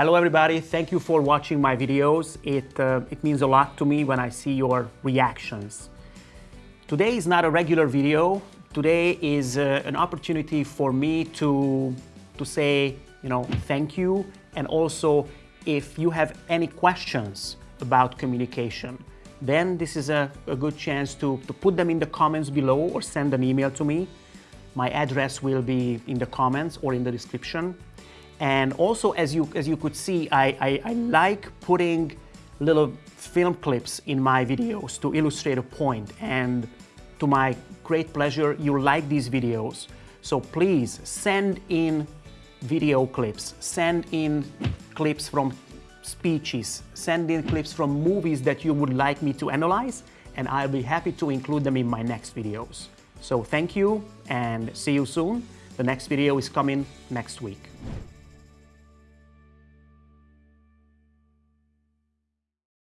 Hello everybody, thank you for watching my videos. It, uh, it means a lot to me when I see your reactions. Today is not a regular video. Today is uh, an opportunity for me to, to say, you know, thank you. And also, if you have any questions about communication, then this is a, a good chance to, to put them in the comments below or send an email to me. My address will be in the comments or in the description. And also, as you, as you could see, I, I, I like putting little film clips in my videos to illustrate a point. And to my great pleasure, you like these videos. So please send in video clips, send in clips from speeches, send in clips from movies that you would like me to analyze, and I'll be happy to include them in my next videos. So thank you and see you soon. The next video is coming next week.